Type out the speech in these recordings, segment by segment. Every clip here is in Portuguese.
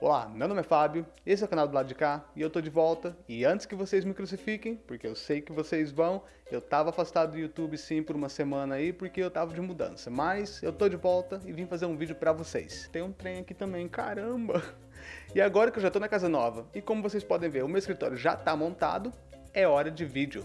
Olá, meu nome é Fábio, esse é o canal do lado de cá e eu tô de volta. E antes que vocês me crucifiquem, porque eu sei que vocês vão, eu tava afastado do YouTube sim por uma semana aí porque eu tava de mudança. Mas eu tô de volta e vim fazer um vídeo pra vocês. Tem um trem aqui também, caramba! E agora que eu já tô na casa nova e como vocês podem ver, o meu escritório já tá montado, é hora de vídeo.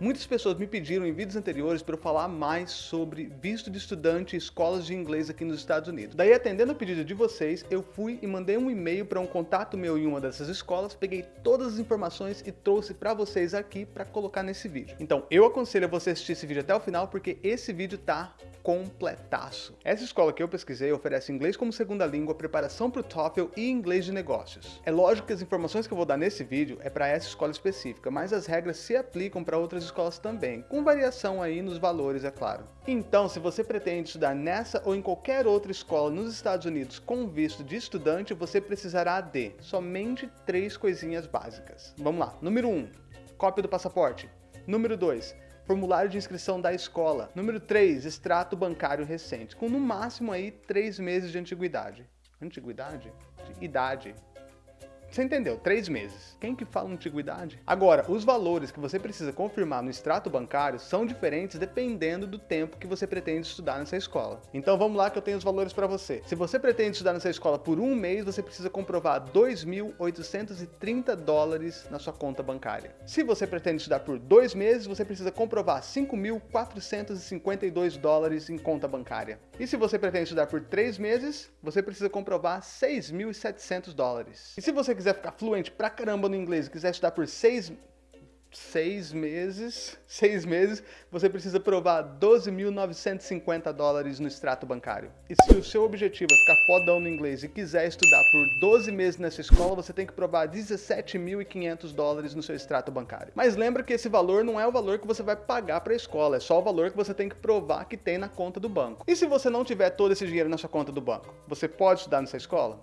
Muitas pessoas me pediram em vídeos anteriores para eu falar mais sobre visto de estudante e escolas de inglês aqui nos Estados Unidos. Daí, atendendo o pedido de vocês, eu fui e mandei um e-mail para um contato meu em uma dessas escolas, peguei todas as informações e trouxe para vocês aqui para colocar nesse vídeo. Então, eu aconselho a você assistir esse vídeo até o final, porque esse vídeo tá completaço. Essa escola que eu pesquisei oferece inglês como segunda língua, preparação para o TOEFL e inglês de negócios. É lógico que as informações que eu vou dar nesse vídeo é para essa escola específica, mas as regras se aplicam para outras escolas também, com variação aí nos valores, é claro. Então, se você pretende estudar nessa ou em qualquer outra escola nos Estados Unidos com visto de estudante, você precisará de somente três coisinhas básicas. Vamos lá. Número 1, um, cópia do passaporte. Número 2, formulário de inscrição da escola. Número 3, extrato bancário recente, com no máximo aí 3 meses de antiguidade. Antiguidade? De idade. Você entendeu? Três meses. Quem que fala antiguidade? Agora, os valores que você precisa confirmar no extrato bancário são diferentes dependendo do tempo que você pretende estudar nessa escola. Então vamos lá que eu tenho os valores para você. Se você pretende estudar nessa escola por um mês, você precisa comprovar 2.830 dólares na sua conta bancária. Se você pretende estudar por dois meses, você precisa comprovar 5.452 dólares em conta bancária. E se você pretende estudar por três meses, você precisa comprovar 6.700 dólares. E se você quiser quiser ficar fluente pra caramba no inglês e quiser estudar por seis, seis meses, seis meses, você precisa provar 12.950 dólares no extrato bancário. E se o seu objetivo é ficar fodão no inglês e quiser estudar por 12 meses nessa escola, você tem que provar 17.500 dólares no seu extrato bancário. Mas lembra que esse valor não é o valor que você vai pagar para a escola, é só o valor que você tem que provar que tem na conta do banco. E se você não tiver todo esse dinheiro na sua conta do banco, você pode estudar nessa escola?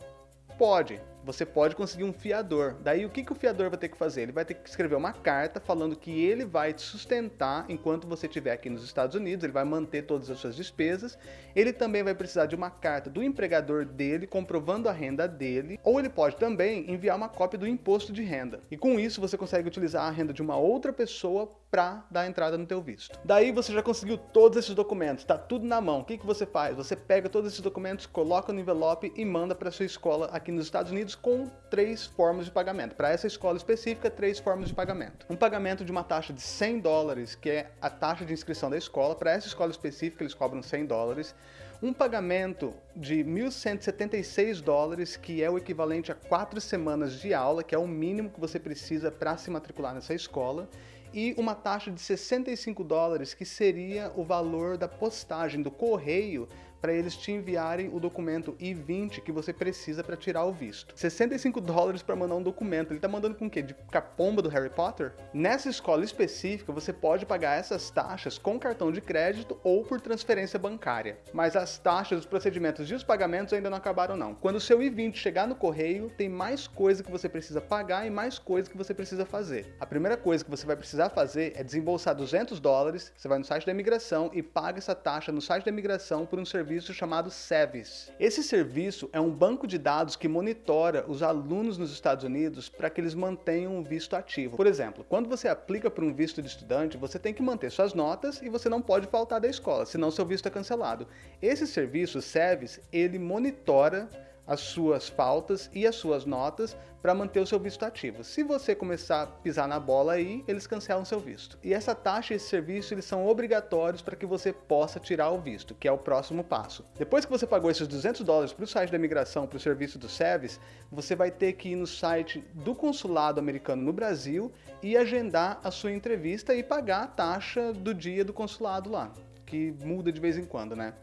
Pode, você pode conseguir um fiador. Daí o que, que o fiador vai ter que fazer? Ele vai ter que escrever uma carta falando que ele vai te sustentar enquanto você estiver aqui nos Estados Unidos, ele vai manter todas as suas despesas. Ele também vai precisar de uma carta do empregador dele comprovando a renda dele, ou ele pode também enviar uma cópia do imposto de renda. E com isso você consegue utilizar a renda de uma outra pessoa para dar entrada no teu visto. Daí você já conseguiu todos esses documentos, tá tudo na mão. O que, que você faz? Você pega todos esses documentos, coloca no envelope e manda para sua escola aqui nos Estados Unidos com três formas de pagamento. Para essa escola específica, três formas de pagamento. Um pagamento de uma taxa de 100 dólares, que é a taxa de inscrição da escola. Para essa escola específica, eles cobram 100 dólares. Um pagamento de 1.176 dólares, que é o equivalente a quatro semanas de aula, que é o mínimo que você precisa para se matricular nessa escola e uma taxa de 65 dólares, que seria o valor da postagem do correio para eles te enviarem o documento I-20 que você precisa para tirar o visto. 65 dólares para mandar um documento. Ele tá mandando com o quê? De capomba do Harry Potter? Nessa escola específica, você pode pagar essas taxas com cartão de crédito ou por transferência bancária. Mas as taxas, os procedimentos e os pagamentos ainda não acabaram não. Quando o seu I-20 chegar no correio, tem mais coisa que você precisa pagar e mais coisa que você precisa fazer. A primeira coisa que você vai precisar fazer é desembolsar 200 dólares, você vai no site da imigração e paga essa taxa no site da imigração por um serviço serviço chamado SEVIS. Esse serviço é um banco de dados que monitora os alunos nos Estados Unidos para que eles mantenham o visto ativo. Por exemplo, quando você aplica para um visto de estudante, você tem que manter suas notas e você não pode faltar da escola, senão seu visto é cancelado. Esse serviço, SEVIS, ele monitora as suas faltas e as suas notas para manter o seu visto ativo. Se você começar a pisar na bola aí, eles cancelam seu visto. E essa taxa e esse serviço eles são obrigatórios para que você possa tirar o visto, que é o próximo passo. Depois que você pagou esses 200 dólares para o site da imigração, para o serviço do SEVIS, você vai ter que ir no site do consulado americano no Brasil e agendar a sua entrevista e pagar a taxa do dia do consulado lá, que muda de vez em quando, né?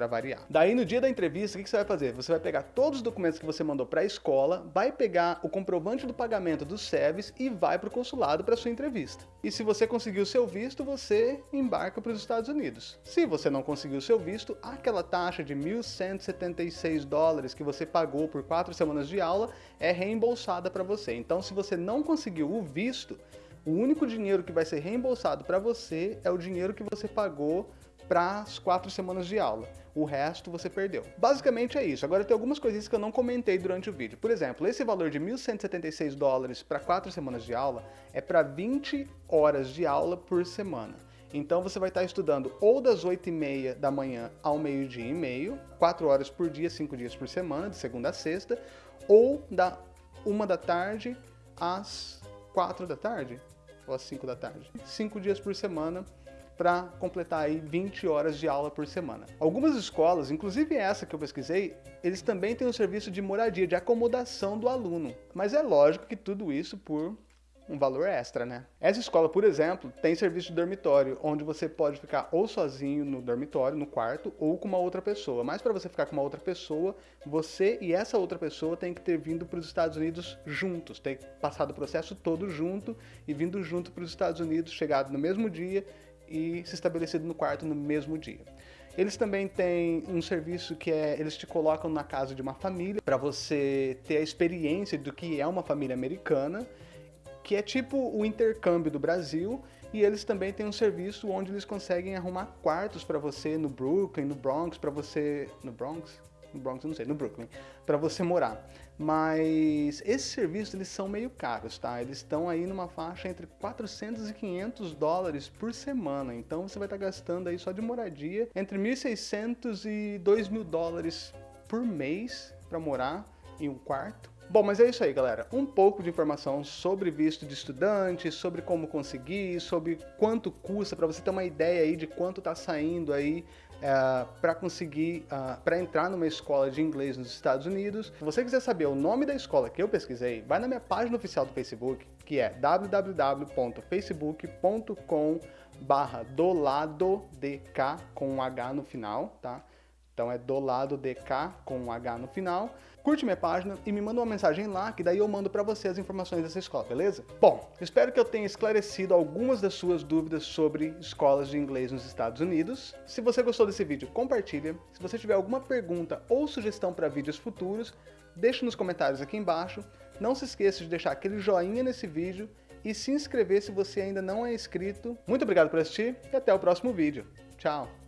Para variar. Daí no dia da entrevista, o que você vai fazer? Você vai pegar todos os documentos que você mandou para a escola, vai pegar o comprovante do pagamento do SEVES e vai para o consulado para sua entrevista. E se você conseguiu seu visto, você embarca para os Estados Unidos. Se você não conseguiu seu visto, aquela taxa de 1.176 dólares que você pagou por quatro semanas de aula é reembolsada para você. Então se você não conseguiu o visto, O único dinheiro que vai ser reembolsado para você é o dinheiro que você pagou para as quatro semanas de aula. O resto você perdeu. Basicamente é isso. Agora tem algumas coisinhas que eu não comentei durante o vídeo. Por exemplo, esse valor de 1.176 dólares para quatro semanas de aula é para 20 horas de aula por semana. Então você vai estar estudando ou das 8h30 da manhã ao meio-dia e meio, 4 horas por dia, 5 dias por semana, de segunda a sexta, ou da 1 da tarde às 4 da tarde, ou às 5 da tarde. 5 dias por semana para completar aí 20 horas de aula por semana. Algumas escolas, inclusive essa que eu pesquisei, eles também têm um serviço de moradia, de acomodação do aluno. Mas é lógico que tudo isso por um valor extra, né? Essa escola, por exemplo, tem serviço de dormitório, onde você pode ficar ou sozinho no dormitório, no quarto, ou com uma outra pessoa. Mas para você ficar com uma outra pessoa, você e essa outra pessoa tem que ter vindo para os Estados Unidos juntos, ter passado o processo todo junto e vindo junto para os Estados Unidos, chegado no mesmo dia e se estabelecido no quarto no mesmo dia. Eles também têm um serviço que é, eles te colocam na casa de uma família para você ter a experiência do que é uma família americana que é tipo o intercâmbio do Brasil, e eles também têm um serviço onde eles conseguem arrumar quartos para você no Brooklyn, no Bronx, para você... no Bronx? No Bronx, não sei, no Brooklyn, para você morar. Mas esses serviços, eles são meio caros, tá? Eles estão aí numa faixa entre 400 e 500 dólares por semana. Então você vai estar tá gastando aí só de moradia entre 1.600 e 2.000 dólares por mês para morar em um quarto. Bom, mas é isso aí, galera. Um pouco de informação sobre visto de estudante, sobre como conseguir, sobre quanto custa, para você ter uma ideia aí de quanto está saindo aí é, para conseguir, uh, para entrar numa escola de inglês nos Estados Unidos. Se você quiser saber o nome da escola que eu pesquisei, vai na minha página oficial do Facebook, que é www.facebook.com barra do lado DK com um H no final, tá? Então é do lado DK com um H no final. Curte minha página e me manda uma mensagem lá, que daí eu mando para você as informações dessa escola, beleza? Bom, espero que eu tenha esclarecido algumas das suas dúvidas sobre escolas de inglês nos Estados Unidos. Se você gostou desse vídeo, compartilha. Se você tiver alguma pergunta ou sugestão para vídeos futuros, deixe nos comentários aqui embaixo. Não se esqueça de deixar aquele joinha nesse vídeo e se inscrever se você ainda não é inscrito. Muito obrigado por assistir e até o próximo vídeo. Tchau!